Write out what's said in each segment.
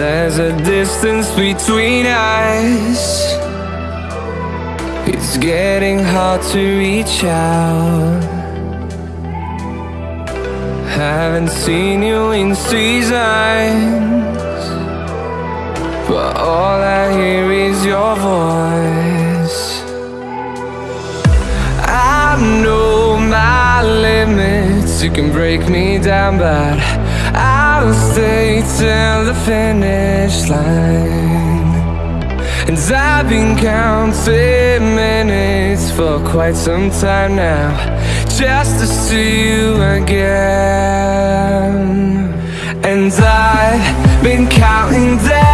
There's a distance between us. It's getting hard to reach out. Haven't seen you in seasons, but all I hear is your voice. I know my limits, you can break me down, but I'll stay till the finish line. And I've been counting minutes for quite some time now, just to see you again. And I've been counting days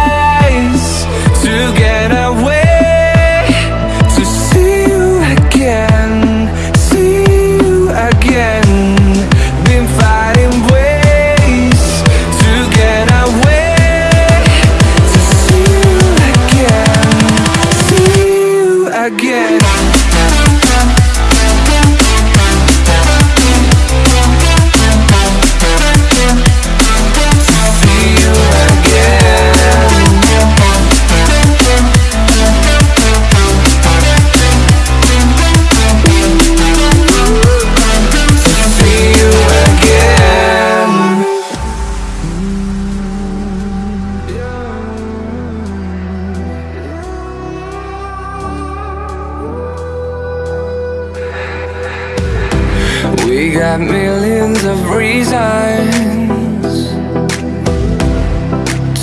got millions of reasons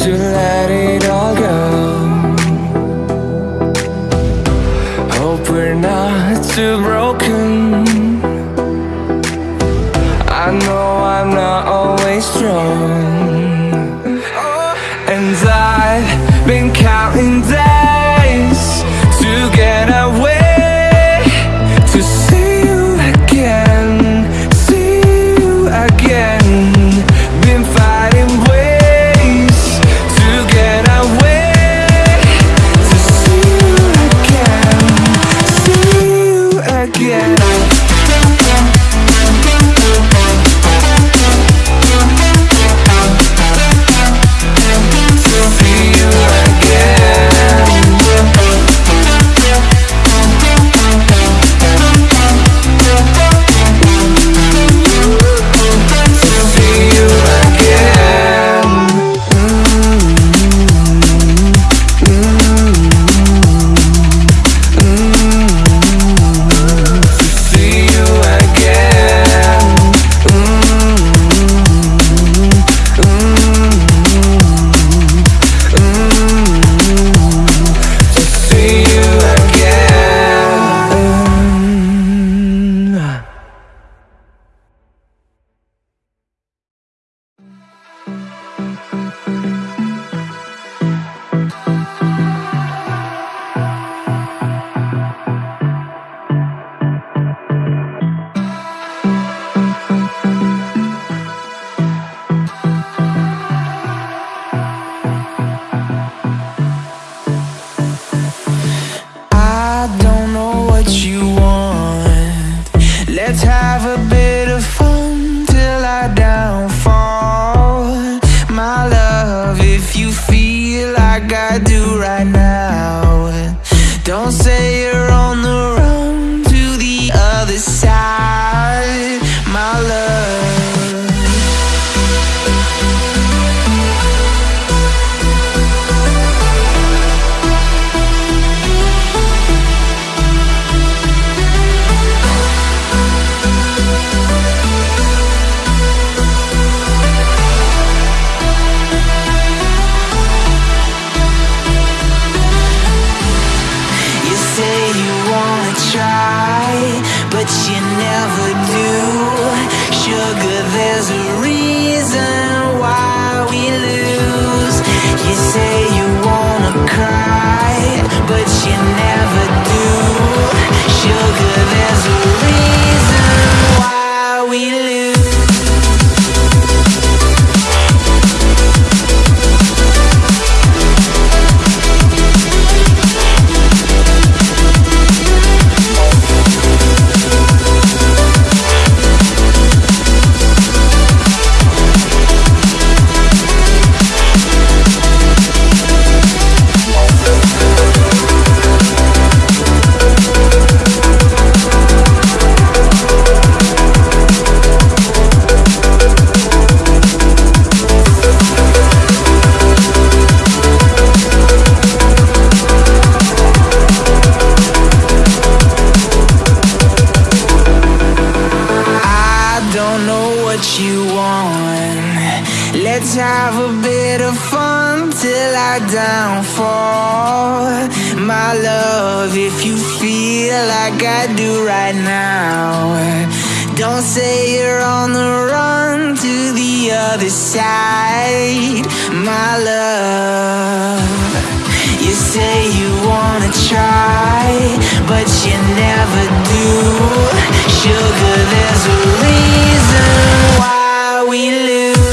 to let it all go. Hope we're not too broken. I know I'm not always strong. And I've been counting days Let's have a bit try, but you never do. Sugar, there's a reason why we lose. You say you will I down for? My love, if you feel like I do right now Don't say you're on the run to the other side. My love You say you wanna try But you never do. Sugar, there's a reason why we lose.